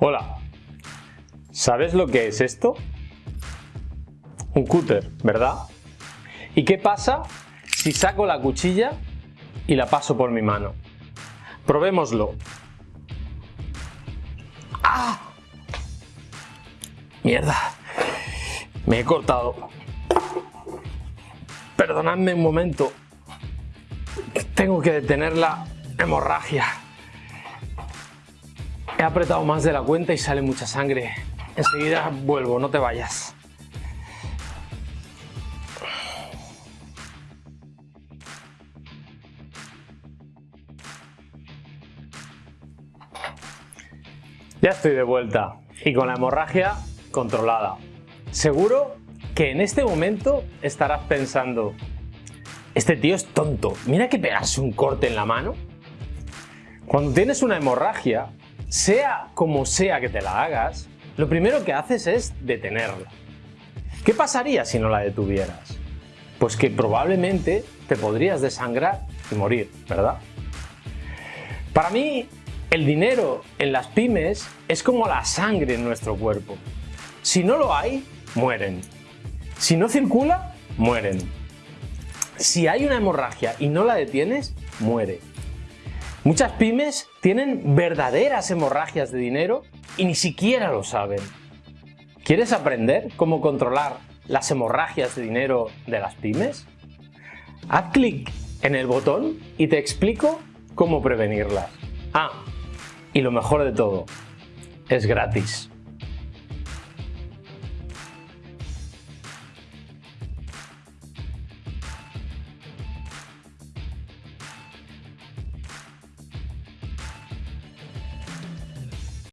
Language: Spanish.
Hola, ¿sabes lo que es esto? Un cúter, ¿verdad? ¿Y qué pasa si saco la cuchilla y la paso por mi mano? Probémoslo. ¡Ah! Mierda, me he cortado. Perdonadme un momento, tengo que detener la hemorragia. He apretado más de la cuenta y sale mucha sangre. Enseguida vuelvo, no te vayas. Ya estoy de vuelta y con la hemorragia controlada. Seguro que en este momento estarás pensando este tío es tonto, mira que pegarse un corte en la mano. Cuando tienes una hemorragia, sea como sea que te la hagas, lo primero que haces es detenerla. ¿Qué pasaría si no la detuvieras? Pues que probablemente te podrías desangrar y morir, ¿verdad? Para mí, el dinero en las pymes es como la sangre en nuestro cuerpo. Si no lo hay, mueren. Si no circula, mueren. Si hay una hemorragia y no la detienes, muere. Muchas pymes tienen verdaderas hemorragias de dinero y ni siquiera lo saben. ¿Quieres aprender cómo controlar las hemorragias de dinero de las pymes? Haz clic en el botón y te explico cómo prevenirlas. Ah, y lo mejor de todo, es gratis.